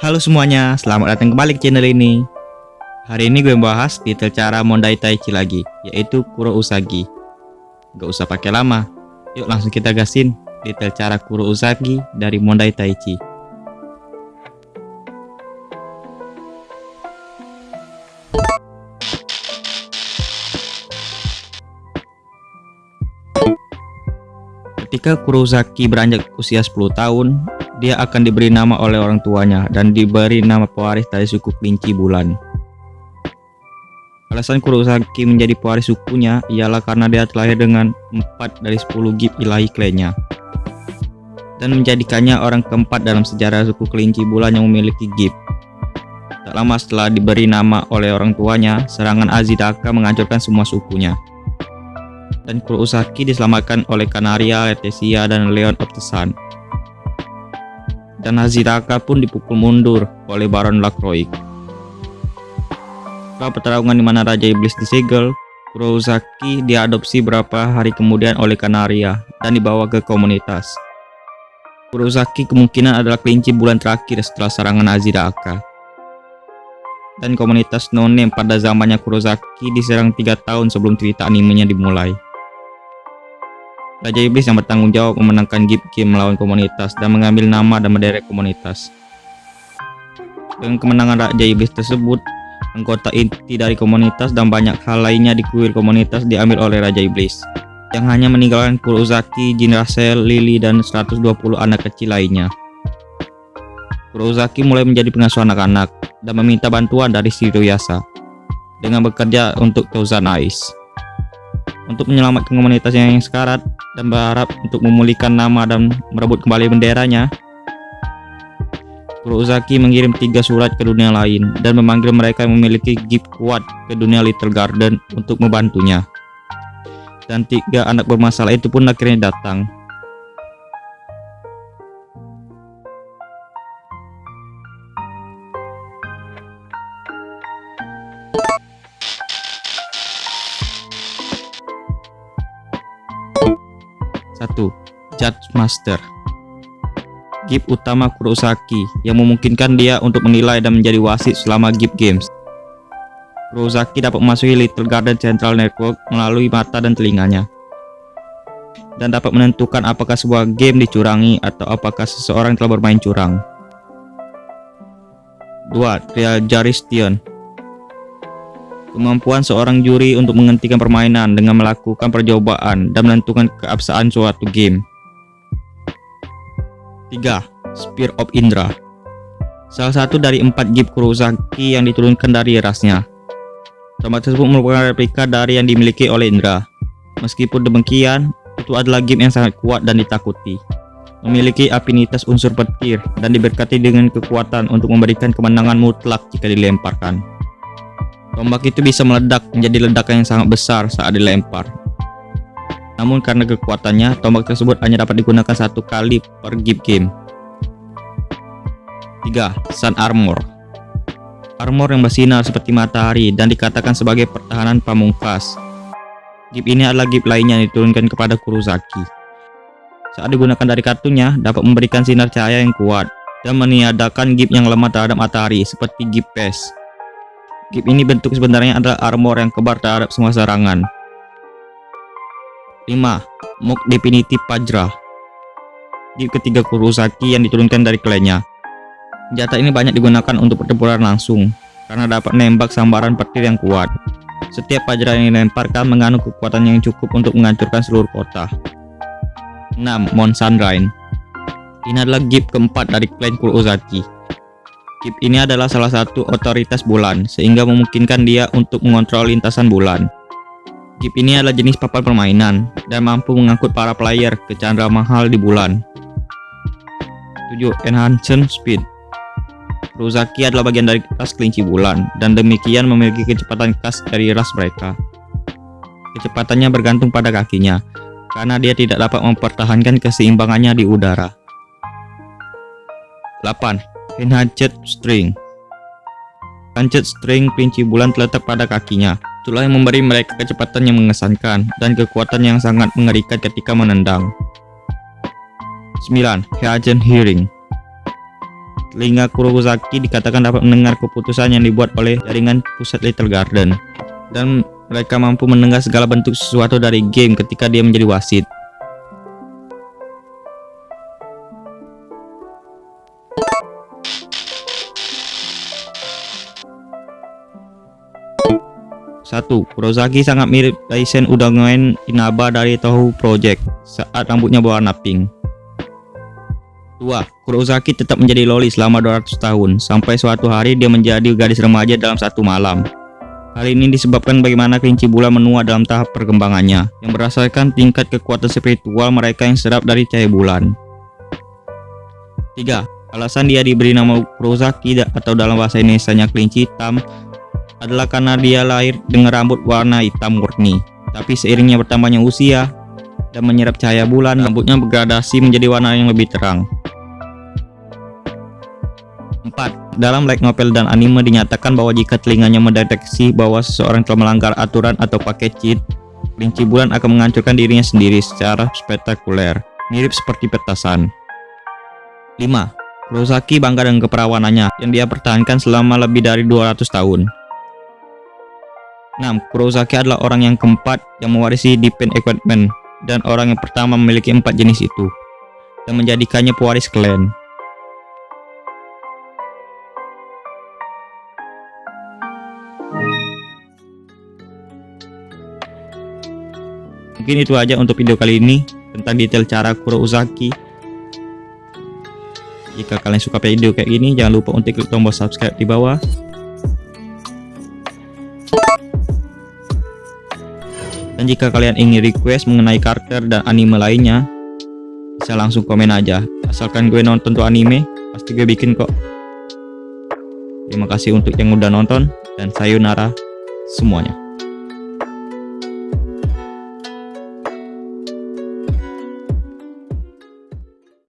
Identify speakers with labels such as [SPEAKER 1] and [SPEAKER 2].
[SPEAKER 1] Halo semuanya, selamat datang kembali ke channel ini. Hari ini gue bahas detail cara Mondai Taichi lagi, yaitu Kuro Usagi. Gak usah pakai lama, yuk langsung kita gasin detail cara Kuro Usagi dari Mondai Taichi. Ketika Kurosaki beranjak usia 10 tahun, dia akan diberi nama oleh orang tuanya dan diberi nama pewaris dari suku kelinci bulan. Alasan Kurosaki menjadi pewaris sukunya ialah karena dia terlahir dengan 4 dari 10 gip ilahi klannya dan menjadikannya orang keempat dalam sejarah suku kelinci bulan yang memiliki gip. Tak lama setelah diberi nama oleh orang tuanya, serangan Azidaka menghancurkan semua sukunya dan Kurosaki diselamatkan oleh Kanaria, Letesia, dan Leon of the Sun. Dan Haziraka pun dipukul mundur oleh Baron Lacroix. Setelah pertarungan di mana Raja Iblis disegel, Kurosaki diadopsi beberapa hari kemudian oleh Kanaria dan dibawa ke komunitas. Kurosaki kemungkinan adalah kelinci bulan terakhir setelah serangan Aziraka dan komunitas no-name pada zamannya Kurosaki diserang tiga tahun sebelum cerita animenya dimulai. Raja Iblis yang bertanggung jawab memenangkan Gip Game melawan komunitas dan mengambil nama dan menderek komunitas. Dengan kemenangan Raja Iblis tersebut, anggota inti dari komunitas dan banyak hal lainnya di kuil komunitas diambil oleh Raja Iblis, yang hanya meninggalkan Kurosaki, Jin Rasel, Lily, dan 120 anak kecil lainnya. Kurosaki mulai menjadi pengasuh anak-anak dan meminta bantuan dari Shiroyasa dengan bekerja untuk Thousand Eyes untuk menyelamatkan komunitas yang sekarat dan berharap untuk memulihkan nama dan merebut kembali benderanya. Kurosaki mengirim tiga surat ke dunia lain dan memanggil mereka yang memiliki gift kuat ke dunia Little Garden untuk membantunya. Dan tiga anak bermasalah itu pun akhirnya datang. Satu, Judge Master Gift utama Kurosaki yang memungkinkan dia untuk menilai dan menjadi wasit selama gift games. Kurosaki dapat memasuki Little Garden Central Network melalui mata dan telinganya dan dapat menentukan apakah sebuah game dicurangi atau apakah seseorang telah bermain curang. 2. Trial Jurisdiction Kemampuan seorang juri untuk menghentikan permainan dengan melakukan percobaan dan menentukan keabsahan suatu game. 3. Spear of Indra Salah satu dari empat gift Kurosaki yang diturunkan dari rasnya. Tombak tersebut merupakan replika dari yang dimiliki oleh Indra. Meskipun demikian, itu adalah game yang sangat kuat dan ditakuti. Memiliki afinitas unsur petir dan diberkati dengan kekuatan untuk memberikan kemenangan mutlak jika dilemparkan. Tombak itu bisa meledak menjadi ledakan yang sangat besar saat dilempar. Namun karena kekuatannya, tombak tersebut hanya dapat digunakan satu kali per game. 3. Sun Armor Armor yang bersinar seperti matahari dan dikatakan sebagai pertahanan pamungkas. Gift ini adalah gift lainnya yang diturunkan kepada Kurosaki. Saat digunakan dari kartunya, dapat memberikan sinar cahaya yang kuat dan meniadakan gift yang lemah terhadap matahari seperti gift Pest. Gift ini bentuk sebenarnya adalah armor yang kebar terhadap semua serangan. 5. Mok Definitive Pajra Gift ketiga Kurosaki yang diturunkan dari klannya. Senjata ini banyak digunakan untuk pertempuran langsung, karena dapat menembak sambaran petir yang kuat. Setiap Pajra yang dilemparkan mengandung kekuatan yang cukup untuk menghancurkan seluruh kota. 6. Mon Sunrise Ini adalah gift keempat dari klan Kurosaki Kip ini adalah salah satu otoritas bulan, sehingga memungkinkan dia untuk mengontrol lintasan bulan. Kip ini adalah jenis papan permainan, dan mampu mengangkut para player ke chandra mahal di bulan. 7. Enhancement Speed Ruzaki adalah bagian dari ras kelinci bulan, dan demikian memiliki kecepatan khas dari ras mereka. Kecepatannya bergantung pada kakinya, karena dia tidak dapat mempertahankan keseimbangannya di udara. 8. Enhanced String Enhanced String kelinci bulan terletak pada kakinya. Itulah yang memberi mereka kecepatan yang mengesankan dan kekuatan yang sangat mengerikan ketika menendang. 9. Heagen Hearing telinga Kurosaki dikatakan dapat mendengar keputusan yang dibuat oleh jaringan pusat Little Garden. Dan mereka mampu mendengar segala bentuk sesuatu dari game ketika dia menjadi wasit. Kurosaki sangat mirip Daisen Udangoen Inaba dari Toho Project saat rambutnya berwarna pink. 2. Kurosaki tetap menjadi loli selama 200 tahun, sampai suatu hari dia menjadi gadis remaja dalam satu malam. Hal ini disebabkan bagaimana kelinci bulan menua dalam tahap perkembangannya, yang berdasarkan tingkat kekuatan spiritual mereka yang serap dari cahaya bulan. 3. Alasan dia diberi nama Kurosaki atau dalam bahasa Indonesia kelinci hitam adalah karena dia lahir dengan rambut warna hitam murni. Tapi seiringnya bertambahnya usia dan menyerap cahaya bulan, rambutnya bergradasi menjadi warna yang lebih terang. 4. Dalam light novel dan anime dinyatakan bahwa jika telinganya mendeteksi bahwa seseorang telah melanggar aturan atau pakai cheat, kelinci bulan akan menghancurkan dirinya sendiri secara spektakuler, mirip seperti petasan. 5. Kurosaki bangga dengan keperawanannya yang dia pertahankan selama lebih dari 200 tahun. 6. Kurosaki adalah orang yang keempat yang mewarisi Defense Equipment dan orang yang pertama memiliki empat jenis itu dan menjadikannya pewaris klan. Mungkin itu aja untuk video kali ini tentang detail cara Kurosaki. Jika kalian suka video kayak gini, jangan lupa untuk klik tombol subscribe di bawah Dan jika kalian ingin request mengenai karakter dan anime lainnya, bisa langsung komen aja. Asalkan gue nonton tuh anime, pasti gue bikin kok. Terima kasih untuk yang udah nonton, dan sayonara semuanya.